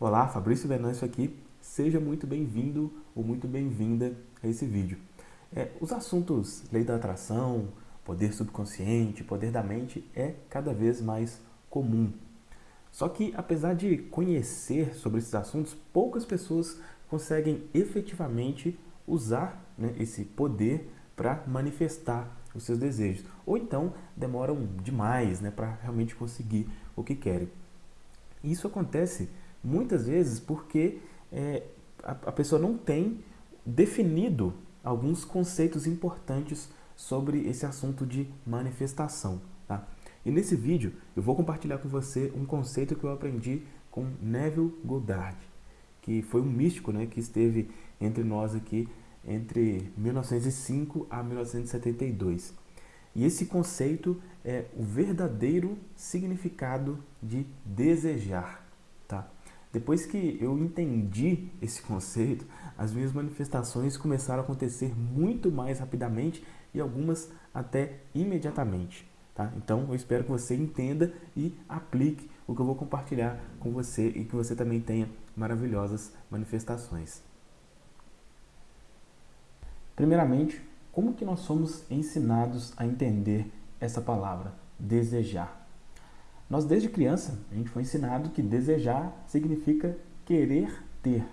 Olá, Fabrício Venâncio aqui. Seja muito bem-vindo ou muito bem-vinda a esse vídeo. É, os assuntos lei da atração, poder subconsciente, poder da mente é cada vez mais comum. Só que, apesar de conhecer sobre esses assuntos, poucas pessoas conseguem efetivamente usar né, esse poder para manifestar os seus desejos. Ou então demoram demais né, para realmente conseguir o que querem. Isso acontece muitas vezes porque é, a, a pessoa não tem definido alguns conceitos importantes sobre esse assunto de manifestação. Tá? E nesse vídeo eu vou compartilhar com você um conceito que eu aprendi com Neville Goddard, que foi um místico né, que esteve entre nós aqui entre 1905 a 1972. E esse conceito é o verdadeiro significado de desejar. Depois que eu entendi esse conceito, as minhas manifestações começaram a acontecer muito mais rapidamente e algumas até imediatamente. Tá? Então eu espero que você entenda e aplique o que eu vou compartilhar com você e que você também tenha maravilhosas manifestações. Primeiramente, como que nós somos ensinados a entender essa palavra, desejar? Nós desde criança, a gente foi ensinado que desejar significa querer ter.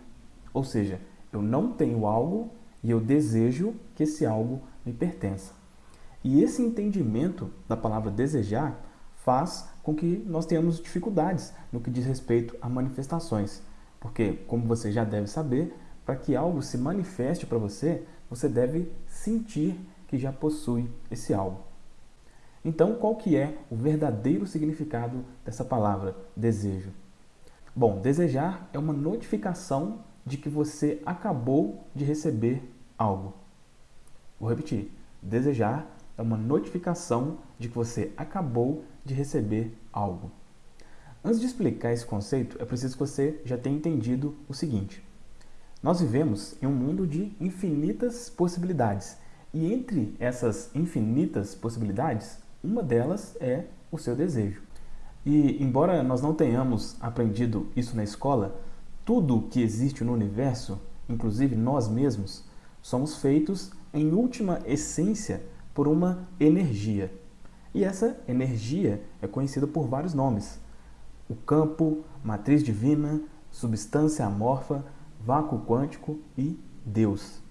Ou seja, eu não tenho algo e eu desejo que esse algo me pertença. E esse entendimento da palavra desejar faz com que nós tenhamos dificuldades no que diz respeito a manifestações. Porque, como você já deve saber, para que algo se manifeste para você, você deve sentir que já possui esse algo. Então, qual que é o verdadeiro significado dessa palavra desejo? Bom, desejar é uma notificação de que você acabou de receber algo. Vou repetir. Desejar é uma notificação de que você acabou de receber algo. Antes de explicar esse conceito, é preciso que você já tenha entendido o seguinte. Nós vivemos em um mundo de infinitas possibilidades. E entre essas infinitas possibilidades, uma delas é o seu desejo. E embora nós não tenhamos aprendido isso na escola, tudo que existe no universo, inclusive nós mesmos, somos feitos em última essência por uma energia. E essa energia é conhecida por vários nomes. O campo, matriz divina, substância amorfa, vácuo quântico e Deus.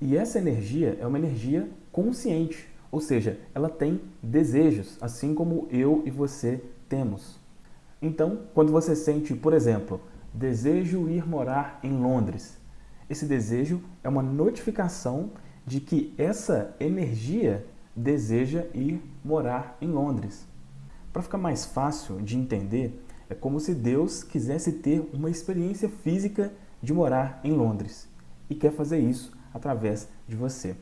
E essa energia é uma energia consciente, ou seja, ela tem desejos, assim como eu e você temos. Então, quando você sente, por exemplo, desejo ir morar em Londres, esse desejo é uma notificação de que essa energia deseja ir morar em Londres. Para ficar mais fácil de entender, é como se Deus quisesse ter uma experiência física de morar em Londres e quer fazer isso através de você.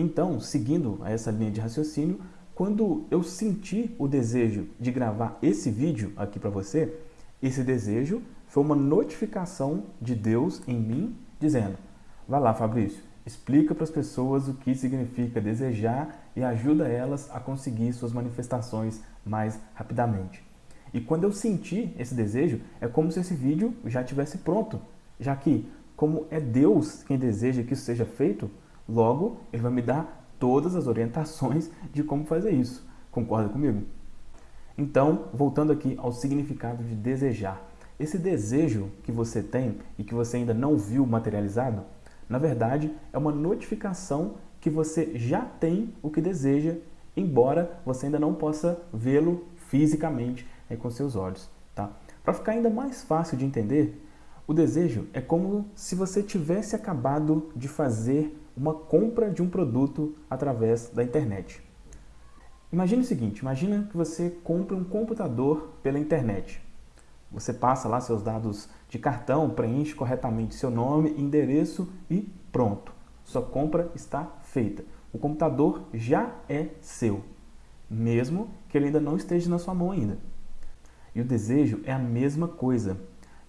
Então, seguindo essa linha de raciocínio, quando eu senti o desejo de gravar esse vídeo aqui para você, esse desejo foi uma notificação de Deus em mim, dizendo, vai lá Fabrício, explica para as pessoas o que significa desejar e ajuda elas a conseguir suas manifestações mais rapidamente. E quando eu senti esse desejo, é como se esse vídeo já tivesse pronto, já que, como é Deus quem deseja que isso seja feito, logo Ele vai me dar todas as orientações de como fazer isso. Concorda comigo? Então, voltando aqui ao significado de desejar. Esse desejo que você tem e que você ainda não viu materializado, na verdade, é uma notificação que você já tem o que deseja, embora você ainda não possa vê-lo fisicamente é, com seus olhos. Tá? Para ficar ainda mais fácil de entender, o desejo é como se você tivesse acabado de fazer uma compra de um produto através da internet. Imagine o seguinte, imagina que você compra um computador pela internet. Você passa lá seus dados de cartão, preenche corretamente seu nome, endereço e pronto. Sua compra está feita. O computador já é seu, mesmo que ele ainda não esteja na sua mão ainda. E o desejo é a mesma coisa.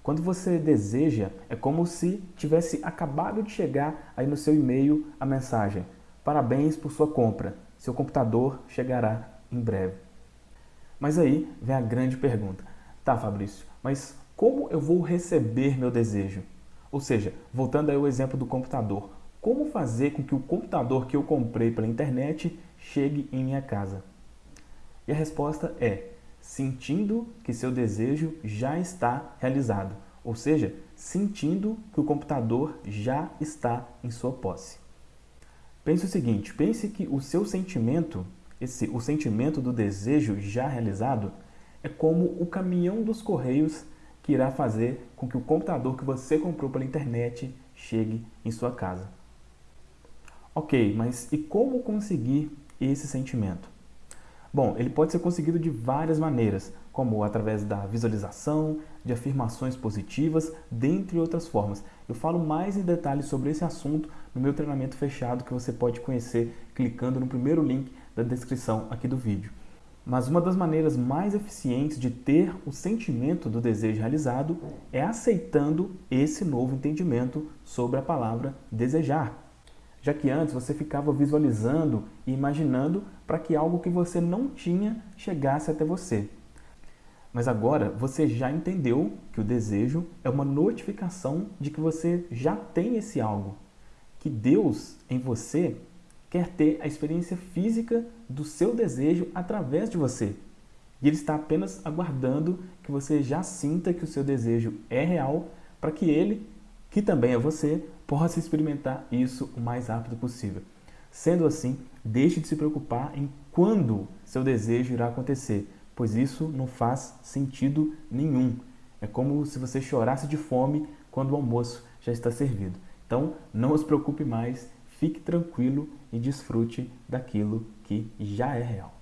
Quando você deseja, é como se tivesse acabado de chegar aí no seu e-mail a mensagem. Parabéns por sua compra. Seu computador chegará em breve. Mas aí vem a grande pergunta. Tá, Fabrício, mas como eu vou receber meu desejo? Ou seja, voltando aí ao exemplo do computador, como fazer com que o computador que eu comprei pela internet chegue em minha casa? E a resposta é sentindo que seu desejo já está realizado, ou seja, sentindo que o computador já está em sua posse. Pense o seguinte, pense que o seu sentimento, esse, o sentimento do desejo já realizado, é como o caminhão dos correios que irá fazer com que o computador que você comprou pela internet chegue em sua casa. Ok, mas e como conseguir esse sentimento? Bom, ele pode ser conseguido de várias maneiras, como através da visualização, de afirmações positivas, dentre outras formas. Eu falo mais em detalhes sobre esse assunto no meu treinamento fechado que você pode conhecer clicando no primeiro link da descrição aqui do vídeo. Mas uma das maneiras mais eficientes de ter o sentimento do desejo realizado é aceitando esse novo entendimento sobre a palavra desejar. Já que antes você ficava visualizando e imaginando para que algo que você não tinha chegasse até você. Mas agora você já entendeu que o desejo é uma notificação de que você já tem esse algo. Que Deus em você quer ter a experiência física do seu desejo através de você. E ele está apenas aguardando que você já sinta que o seu desejo é real para que ele, que também é você, possa experimentar isso o mais rápido possível. Sendo assim, deixe de se preocupar em quando seu desejo irá acontecer, pois isso não faz sentido nenhum. É como se você chorasse de fome quando o almoço já está servido. Então, não se preocupe mais Fique tranquilo e desfrute daquilo que já é real.